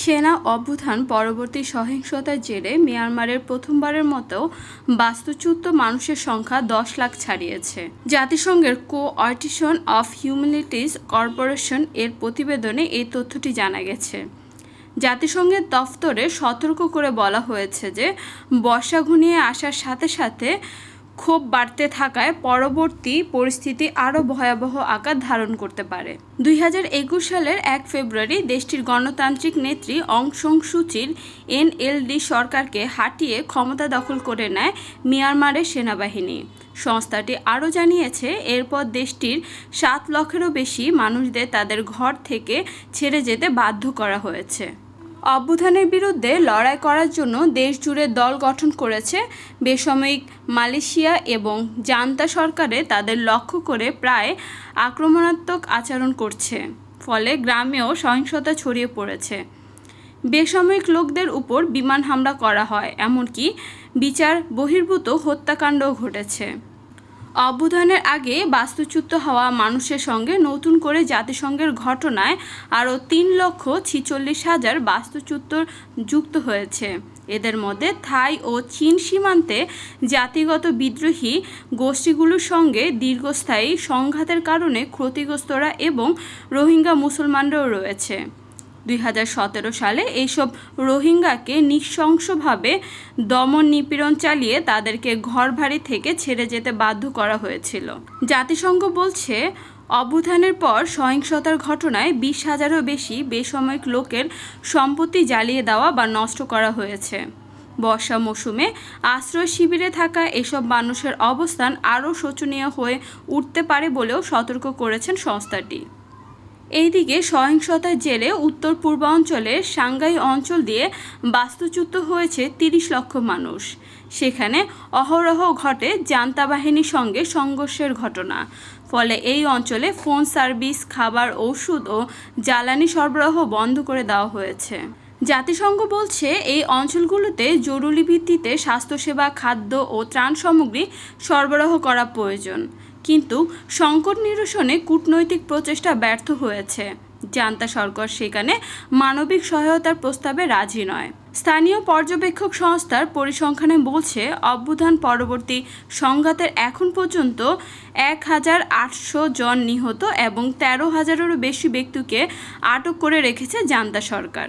সেনা অভ্যুত্থান পরবর্তী সহিংসতার জেরে মিয়ানমারের প্রথমবারের মতো বাস্তুচ্যুত মানুষের সংখ্যা দশ লাখ ছাড়িয়েছে। জাতিসংঘের কোঅর্টিশন অফ হিউম্যানিটিস কর্পোরেশন এর প্রতিবেদনে এই তথ্যটি জানা গেছে। জাতিসংঘের দফতরে সতর্ক করে বলা হয়েছে যে, বর্ষা ঘনিয়ে আসার সাথে সাথে ক্ষোভ বাড়তে থাকায় পরবর্তী পরিস্থিতি আরও ভয়াবহ আকার ধারণ করতে পারে। দুই হাজার একুশ সালের এক ফেব্রুয়ারি দেশটির গণতান্ত্রিক নেত্রী অং সং সুচির এনএলডি সরকারকে হাঁটিয়ে ক্ষমতা দখল করে নেয় মিয়ানমারের সেনাবাহিনী। সংস্থাটি আরও জানিয়েছে, এরপর দেশটির সাত লক্ষেরও বেশি মানুষদের তাদের ঘর থেকে ছেড়ে যেতে বাধ্য করা হয়েছে। অভ্যুত্থানের বিরুদ্ধে লড়াই করার জন্য দেশ জুড়ে দল গঠন করেছে বেসামরিক মালয়েশিয়া এবং জান্তা সরকারে তাদের লক্ষ্য করে প্রায় আক্রমণাত্মক আচরণ করছে, ফলে গ্রামেও সহিংসতা ছড়িয়ে পড়েছে। বেসামরিক লোকদের উপর বিমান হামলা করা হয়, এমনকি বিচার বহির্ভূত হত্যাকাণ্ডও ঘটেছে। অভ্যুত্থানের আগে বাস্তুচ্যুত হওয়া মানুষের সঙ্গে নতুন করে জাতিসংঘের ঘটনায় আরও তিন লক্ষ ছিচল্লিশ হাজার বাস্তুচ্যুত যুক্ত হয়েছে। এদের মধ্যে থাই ও চীন সীমান্তে জাতিগত বিদ্রোহী গোষ্ঠীগুলোর সঙ্গে দীর্ঘস্থায়ী সংঘাতের কারণে ক্ষতিগ্রস্তরা এবং রোহিঙ্গা মুসলমানরাও রয়েছে। দুই হাজার সতেরো সালে এইসব রোহিঙ্গাকে নৃশংসভাবে দমন নিপীড়ন চালিয়ে তাদেরকে ঘরবাড়ি থেকে ছেড়ে যেতে বাধ্য করা হয়েছিল। জাতিসংঘ বলছে, অভ্যুত্থানের পর সহিংসতার ঘটনায় বিশ হাজারও বেশি বেসামরিক লোকের সম্পত্তি জ্বালিয়ে দেওয়া বা নষ্ট করা হয়েছে। বর্ষা মৌসুমে আশ্রয় শিবিরে থাকা এসব মানুষের অবস্থান আরও শোচনীয় হয়ে উঠতে পারে বলেও সতর্ক করেছেন সংস্থাটি। এইদিকে সহিংসতার জেলে উত্তর পূর্বাঞ্চলের সাংগাই অঞ্চল দিয়ে বাস্তুচ্যুত হয়েছে তিরিশ লক্ষ মানুষ। সেখানে অহরহ ঘটে জান্তা বাহিনীর সঙ্গে সংঘর্ষের ঘটনা। ফলে এই অঞ্চলে ফোন সার্ভিস, খাবার, ওষুধ ও জ্বালানি সরবরাহ বন্ধ করে দেওয়া হয়েছে। জাতিসংঘ বলছে, এই অঞ্চলগুলোতে জরুরি ভিত্তিতে স্বাস্থ্যসেবা, খাদ্য ও ত্রাণ সামগ্রী সরবরাহ করা প্রয়োজন। কিন্তু সংকট নিরসনে কূটনৈতিক প্রচেষ্টা ব্যর্থ হয়েছে। জান্তা সরকার সেখানে মানবিক সহায়তার প্রস্তাবে রাজি নয়। স্থানীয় পর্যবেক্ষক সংস্থার পরিসংখ্যানে বলছে, অভ্যুত্থান পরবর্তী সংঘাতের এখন পর্যন্ত এক হাজার আটশো জন নিহত এবং তেরো হাজারেরও বেশি ব্যক্তিকে আটক করে রেখেছে জান্তা সরকার।